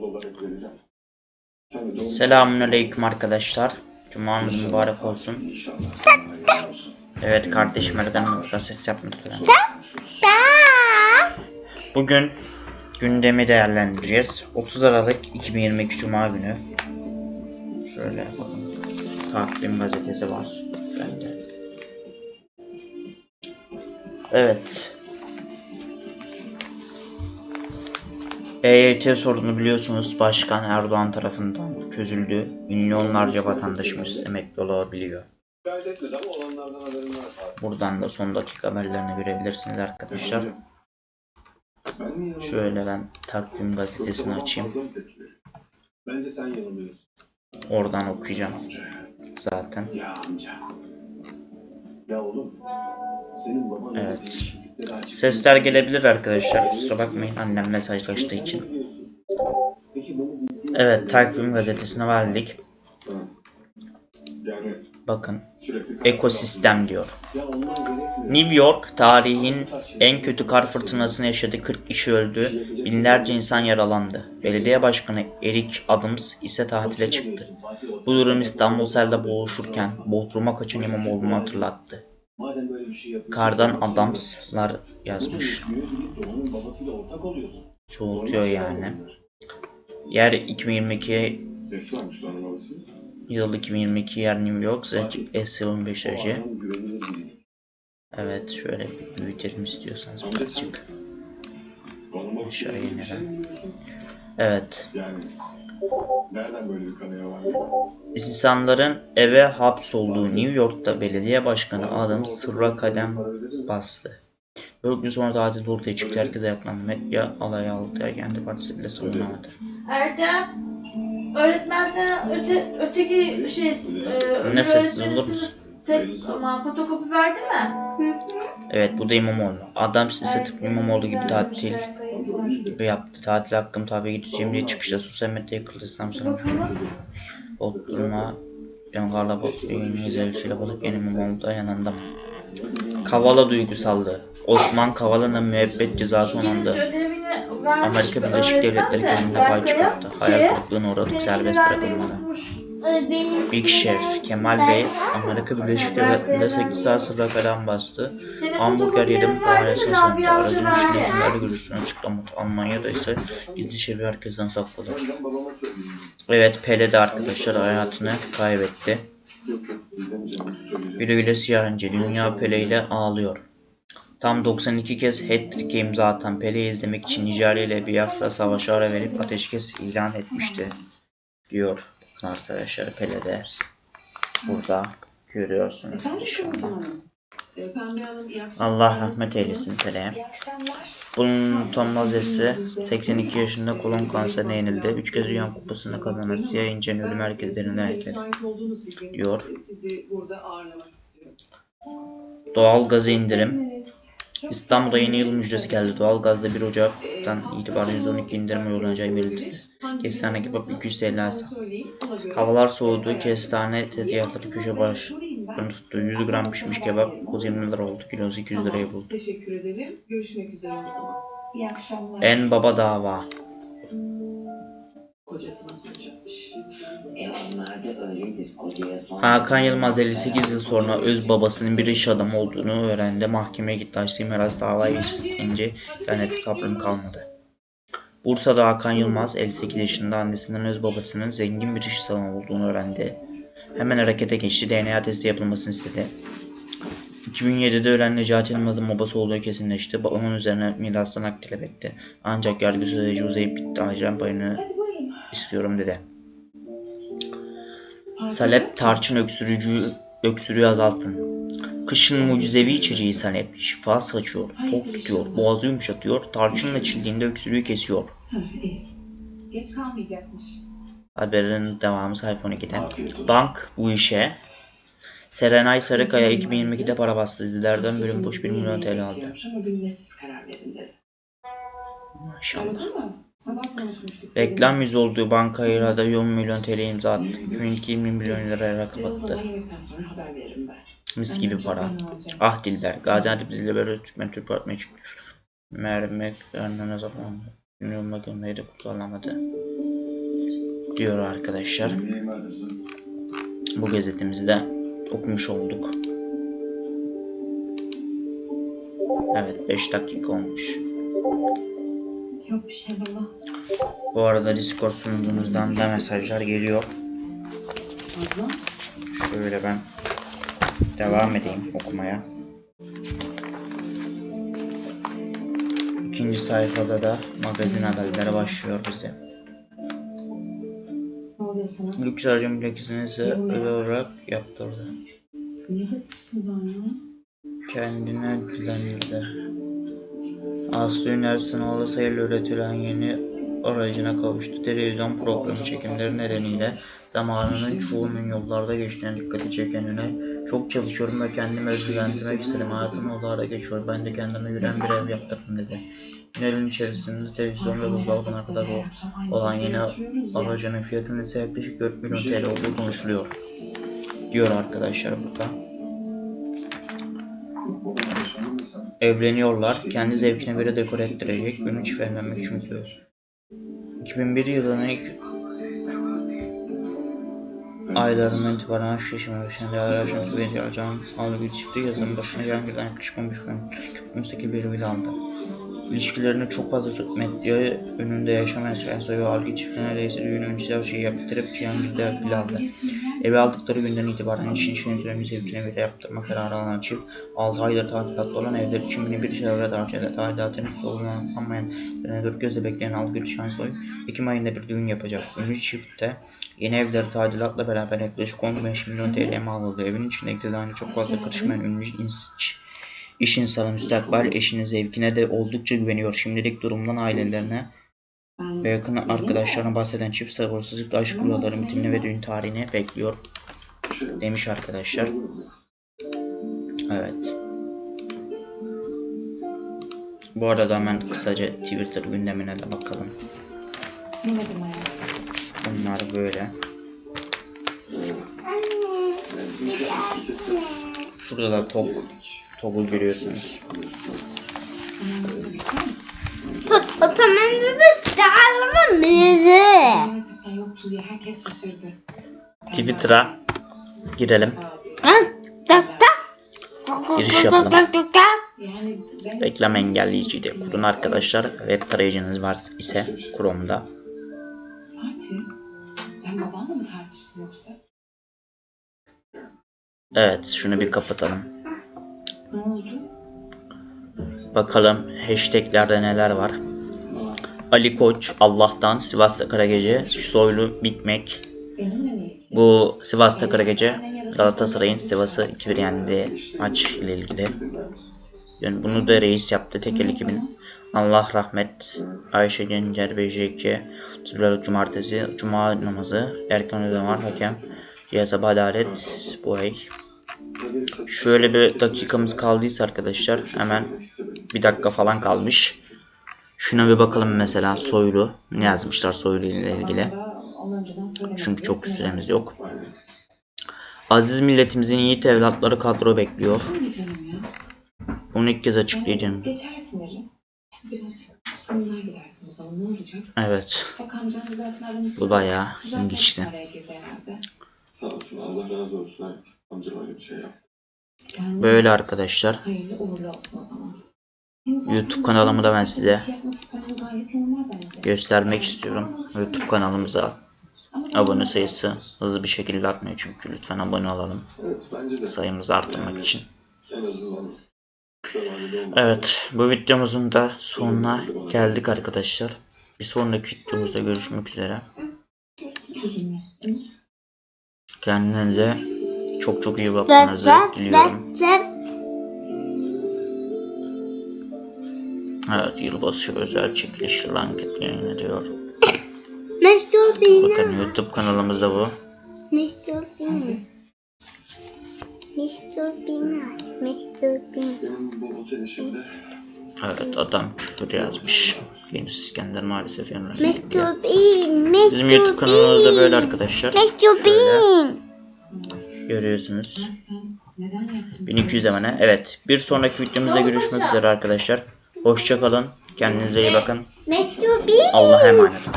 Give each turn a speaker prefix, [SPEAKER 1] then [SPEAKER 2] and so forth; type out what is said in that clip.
[SPEAKER 1] yazılı olarak vereceğim.
[SPEAKER 2] Selamünaleyküm arkadaşlar. Cumanız mübarek olsun. Evet kardeşim Erden burada ses yapmak üzere. Bugün gündemi değerlendireceğiz. 30 Aralık 2022 Cuma günü. Şöyle bakın. Takvim gazetesi var. Bende. Evet. EYT sorunu biliyorsunuz Başkan Erdoğan tarafından çözüldü. Milyonlarca vatandaşımız emekli olabiliyor. Buradan da son dakika haberlerini görebilirsiniz arkadaşlar. Şöyle ben takvim gazetesini açayım.
[SPEAKER 1] Bence sen yanılıyorsun.
[SPEAKER 2] Oradan okuyacağım zaten.
[SPEAKER 1] Ya amca. Ya oğlum.
[SPEAKER 2] Evet. Sesler gelebilir arkadaşlar. Kusura bakmayın annem mesajlaştığı için. Evet takvim gazetesine verdik. Bakın ekosistem diyor. New York tarihin en kötü kar fırtınasını yaşadı. 40 kişi öldü. Binlerce insan yaralandı. Belediye başkanı Eric Adams ise tatile çıktı. Bu durum İstanbul selde boğuşurken Bodrum'a kaçan İmamoğlu'nu hatırlattı.
[SPEAKER 1] Madem böyle bir şey yapıyorsun.
[SPEAKER 2] Kardan Adams'lar yazmış. Çoğultuyor yani. Yer 2022
[SPEAKER 1] Nesi varmış lan onun babası?
[SPEAKER 2] yıl 2022 yer New York. Sıcak eksi 15
[SPEAKER 1] O
[SPEAKER 2] derece. Evet şöyle bir büyütelim istiyorsanız birazcık.
[SPEAKER 1] şey
[SPEAKER 2] inelim. Evet.
[SPEAKER 1] Yani nereden böyle bir kanıya var?
[SPEAKER 2] İnsanların eve hapsolduğu New York'ta belediye başkanı Adam sırra kadem bastı. Dört gün sonra tatil ortaya çıktı. Herkese yaklandı. Medya alay aldı. Kendi partisi bile savunamadı.
[SPEAKER 3] Erdem, öğretmen sana öte, öteki şey... E,
[SPEAKER 2] Ne sessiz olur musun?
[SPEAKER 3] Test, aman fotokopi verdi mi?
[SPEAKER 2] Evet bu da İmamoğlu. Adams ise tıpkı İmamoğlu gibi tatil gibi yaptı. Tatil hakkım tabi gideceğim diye çıkışta sosyal medyaya yıkıldı. İslam sana. Bodrum'a Yangarla Bakır'ın zevkisiyle balık yeni İmamoğlu da yanında. Kavala duygusallığı. Osman Kavala'nın müebbet cezası onandı. Amerika
[SPEAKER 3] bir
[SPEAKER 2] Birleşik Devletleri
[SPEAKER 3] de
[SPEAKER 2] kendine pay çıkarttı. Hayal
[SPEAKER 3] şeye,
[SPEAKER 2] kırıklığına uğradık serbest.
[SPEAKER 4] Benim
[SPEAKER 2] Big Chef Kemal Bey Amerika Birleşik Devletleri'nde 8 saat sıra falan bastı. Hamburger yedim
[SPEAKER 3] mi?
[SPEAKER 2] sonunda aracın
[SPEAKER 3] Hoca
[SPEAKER 2] içinde
[SPEAKER 3] verdi.
[SPEAKER 2] kimlerle görüştüğünü açıklamadı. Almanya'da ise gizli şebi herkesten sakladı. Evet Pele de arkadaşlar hayatını kaybetti. Güle güle siyah ince. Dünya Pele ile ağlıyor. Tam 92 kez hat-trick'e imza atan Pele'yi izlemek için Nijerya ile Biafra savaşı ara verip ateşkes ilan etmişti. Diyor arkadaşlar Pele de burada görüyorsunuz inşallah.
[SPEAKER 5] Kıvılcım Hanım. Ee, Pembe Hanım iyi akşamlar.
[SPEAKER 2] Allah rahmet eylesin.
[SPEAKER 5] İyi akşamlar.
[SPEAKER 2] Bunun utanmaz hepsi 82 yaşında kolon kanserine yenildi. 3 kez Dünya Kupası'nı kazanan Siyah İnce'nin ölüm
[SPEAKER 5] bir gün
[SPEAKER 2] diyor. Doğal gazı indirim. İstanbul'da yeni yıl müjdesi geldi. Doğal gazda 1
[SPEAKER 5] Ee,
[SPEAKER 2] Ocak'tan itibaren
[SPEAKER 5] sonu
[SPEAKER 2] %12 indirim uygulanacağı belirtildi. Kestane kebap
[SPEAKER 5] olursa
[SPEAKER 2] 200
[SPEAKER 5] siz
[SPEAKER 2] TL
[SPEAKER 5] bana
[SPEAKER 2] alsa.
[SPEAKER 5] söyleyin, ona göre
[SPEAKER 2] Havalar soğudu. Kestane tezgahları köşe başlarını tuttu. 100 gram pişmiş kebap 120 lira oldu. Kilosu 200 liraya
[SPEAKER 5] Tamam,
[SPEAKER 2] buldu.
[SPEAKER 5] Teşekkür ederim. Görüşmek üzere o zaman. İyi akşamlar.
[SPEAKER 2] En baba dava.
[SPEAKER 5] Kocasına soracakmış.
[SPEAKER 6] E onlar da öyledir kocaya son.
[SPEAKER 2] Hakan Yılmaz 58 yıl sonra öz babasının bir iş adamı olduğunu öğrendi. Mahkemeye gitti. Açtığı miras davayı geçince internette sabrım kalmadı. Bursa'da Hakan Yılmaz 58 yaşında annesinden öz babasının zengin bir iş adamı olduğunu öğrendi. Hemen harekete geçti. DNA testi yapılmasını istedi. 2007'de ölen Necati Yılmaz'ın babası olduğu kesinleşti. Babamın üzerine mirastan hak talep etti. Ancak yargı süreci uzayıp bitti. Acilen payını istiyorum dedi. Salep tarçın öksürücü öksürüğü azaltın. Kışın mucizevi içeceği Salep şifa saçıyor, tok tutuyor, boğazı yumuşatıyor, tarçınla içildiğinde öksürüğü kesiyor.
[SPEAKER 5] Geç kalmayacakmış.
[SPEAKER 2] Haberin devamı sayfa 12'de.
[SPEAKER 1] Afiyet olsun.
[SPEAKER 2] Bank bu işe Serenay Sarıkaya 2022'de para bastı. Dizilerden bölüm boş 1 milyon TL aldı. Maşallah. Reklam yüzü olduğu bankaya da 10 milyon TL imza attı. 2022 20 milyon liraya
[SPEAKER 5] veririm ben.
[SPEAKER 2] Mis gibi para. Ah Dilber. Gaziantep Dilber Türkmen Türk Partisi'ne çıkmış. Mermek Ernene Zafanlı. Ünlü olmak önleri kullanamadı. Diyor arkadaşlar. Bu gazetemizi de okumuş olduk. Evet 5 dakika olmuş.
[SPEAKER 5] Yok bir şey baba.
[SPEAKER 2] Bu arada Discord sunucumuzdan da mesajlar geliyor.
[SPEAKER 5] Abla.
[SPEAKER 2] Şöyle ben devam edeyim okumaya. İkinci sayfada da magazin haberleri başlıyor bize.
[SPEAKER 5] Sana?
[SPEAKER 2] Lüks harcam plakasını ise özel olarak yaptırdı.
[SPEAKER 5] Şimdi ben ya?
[SPEAKER 2] Kendine dilendirdi. Aslı Üner sınavla sayılı üretilen yeni aracına kavuştu. Televizyon programı çekimleri nedeniyle zamanının çoğunun yollarda geçtiğine dikkati çeken Üner, çok çalışıyorum ve kendimi özgürlendirmek istedim. Hayatım yollarda geçiyor. Ben de kendime yürüyen bir ev yaptırdım dedi. Üner'in içerisinde televizyon ve buzdolabına kadar olan yeni aracının fiyatının ise yaklaşık 4 milyon TL olduğu konuşuluyor. Diyor arkadaşlar burada. Evleniyorlar. Kendi zevkine göre dekor ettirecek. Günü çift evlenmek için söylüyor. 2001 yılının ilk aylarından itibaren aşk yaşamaya başlayan değerli ajansı bir alacağım aldı bir çifti yazılım başına gelen birden yaklaşık 15 gün müstakil bir evli aldı. İlişkilerini çok fazla medya önünde yaşamayan Spencer ve Algi çifti neredeyse düğün öncesi her şeyi yaptırıp Cihangir'de evli aldı. Evi aldıkları günden itibaren işin işin süremi zevkine göre yaptırma kararı alan çift 6 aydır tadilatta olan evler için bir çevre harcadı. Tadilatın üstü olmayan dört gözle bekleyen Algül Şansoy Ekim ayında bir düğün yapacak. Ünlü çiftte yeni evleri tadilatla beraber yaklaşık 15 milyon TL mal aldı. Evin içindeki dizaynı çok fazla karışmayan ünlü iş insanı müstakbel eşinin zevkine de oldukça güveniyor. Şimdilik durumdan ailelerine ve yakın arkadaşlarına bahseden çift sabırsızlıkla aşk yolların bitimini ve düğün tarihini bekliyor demiş arkadaşlar. Evet. Bu arada hemen kısaca Twitter gündemine de bakalım. Bunlar böyle. Şurada da top, topu görüyorsunuz.
[SPEAKER 5] Hemen yemek ister misin?
[SPEAKER 4] O tamam bebek dağılma bizi.
[SPEAKER 5] Evet sen yoktun diye herkes şaşırdı.
[SPEAKER 2] Twitter'a girelim.
[SPEAKER 4] Tak tak.
[SPEAKER 2] Giriş yapalım.
[SPEAKER 5] Yani ben
[SPEAKER 2] Reklam engelleyiciyi de kurun arkadaşlar. Web tarayıcınız var ise Chrome'da.
[SPEAKER 5] Fatih, sen babanla mı tartıştın yoksa?
[SPEAKER 2] Evet şunu bir kapatalım. Bakalım hashtaglerde neler var. Ali Koç Allah'tan Sivas'ta Karagece Soylu Bitmek? Bu Sivas'ta Karagece Galatasaray'ın Sivas'ı 2-1 yendiği maç ile ilgili. Yani bunu da reis yaptı Tekel 2000. Allah rahmet Ayşe Gencer BJK Tübrel Cumartesi Cuma namazı Erkan ödem hakem Cihazab Adalet bu ay. Şöyle bir dakikamız kaldıysa arkadaşlar hemen bir dakika falan kalmış. Şuna bir bakalım mesela Soylu ne yazmışlar Soylu ile ilgili. Çünkü çok süremiz yok. Aziz milletimizin yiğit evlatları kadro bekliyor. Bunu ilk kez açıklayacağım. Evet. Bu bayağı
[SPEAKER 5] Zaten
[SPEAKER 1] Sağ olsun Allah razı olsun evet. Amcam öyle bir şey yaptı.
[SPEAKER 5] Yani
[SPEAKER 2] Böyle arkadaşlar.
[SPEAKER 5] Hayırlı uğurlu olsun o zaman. Hem zaten
[SPEAKER 2] YouTube kanalımı da ben size
[SPEAKER 5] bir şey yapmak istemem gayet normal bence.
[SPEAKER 2] göstermek istiyorum. YouTube kanalımıza
[SPEAKER 5] Ama sen
[SPEAKER 2] abone sayısı hızlı bir şekilde artmıyor çünkü lütfen abone olalım
[SPEAKER 1] Evet bence de.
[SPEAKER 2] sayımızı arttırmak için.
[SPEAKER 1] En azından
[SPEAKER 2] Evet bu videomuzun da sonuna geldik arkadaşlar. Bir sonraki videomuzda görüşmek üzere. Kendinize çok çok iyi bakmanızı diliyorum. Evet yılbaşı özel çekiliş lanket yayın ediyor.
[SPEAKER 4] Mesut Bina.
[SPEAKER 2] Bakın YouTube kanalımızda bu.
[SPEAKER 4] Mesut Bina. Mesut Bina. Mesut Bina.
[SPEAKER 2] Evet adam küfür yazmış. Yunus İskender maalesef yanına.
[SPEAKER 4] Mesut
[SPEAKER 2] Bizim YouTube kanalımızda böyle arkadaşlar.
[SPEAKER 4] Mesut Bin.
[SPEAKER 2] Görüyorsunuz.
[SPEAKER 5] Ya sen neden yaptın?
[SPEAKER 2] 1200 abone. Evet. Bir sonraki videomuzda görüşmek üzere arkadaşlar. Hoşçakalın. Kendinize iyi bakın.
[SPEAKER 4] Mesut Bin.
[SPEAKER 2] Allah'a emanet olun.